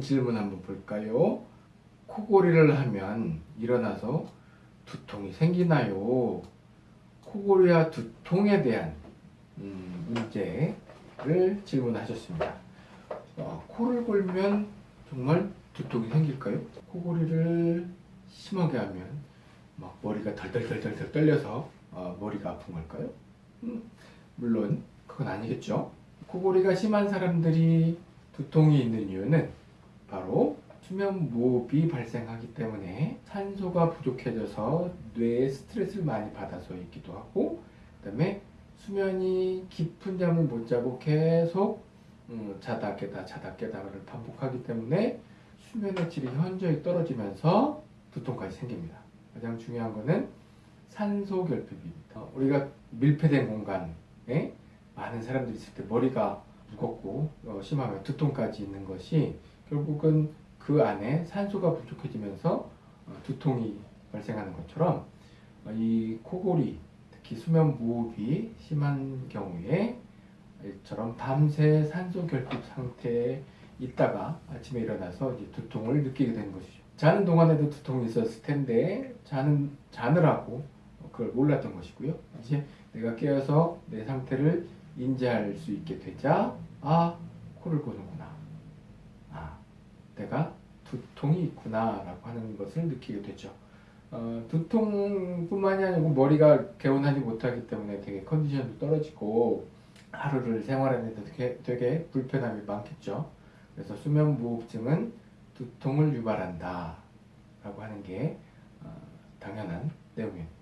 질문 한번 볼까요? 코골이를 하면 일어나서 두통이 생기나요? 코골이와 두통에 대한 음, 문제를 질문하셨습니다. 어, 코를 골면 정말 두통이 생길까요? 코골이를 심하게 하면 막 머리가 덜덜덜덜 떨려서 어, 머리가 아픈 걸까요? 음, 물론 그건 아니겠죠. 코골이가 심한 사람들이 두통이 있는 이유는 바로 수면 무호흡이 발생하기 때문에 산소가 부족해져서 뇌에 스트레스를 많이 받아서이기도 하고 그 다음에 수면이 깊은 잠을 못 자고 계속 음, 자다 깨다 자다 깨다를 반복하기 때문에 수면의 질이 현저히 떨어지면서 두통까지 생깁니다. 가장 중요한 거는 산소 결핍입니다. 어, 우리가 밀폐된 공간에 많은 사람들이 있을 때 머리가 무겁고 어, 심하면 두통까지 있는 것이 결국은 그 안에 산소가 부족해지면서 어, 두통이 발생하는 것처럼 어, 이 코골이 특히 수면 무호흡이 심한 경우에 이처럼 밤새 산소 결핍 상태에 있다가 아침에 일어나서 이제 두통을 느끼게 되는 것이죠. 자는 동안에도 두통이 있었을 텐데 자는 자느라고 그걸 몰랐던 것이고요. 이제 내가 깨어서 내 상태를 인지할 수 있게 되자 아 코를 고는구나. 아 내가 두통이 있구나라고 하는 것을 느끼게 되죠. 어, 두통뿐만이 아니고 머리가 개운하지 못하기 때문에 되게 컨디션도 떨어지고 하루를 생활하는데 되게, 되게 불편함이 많겠죠. 그래서 수면 무호흡증은 두통을 유발한다 라고 하는 게 어, 당연한 내용입니다.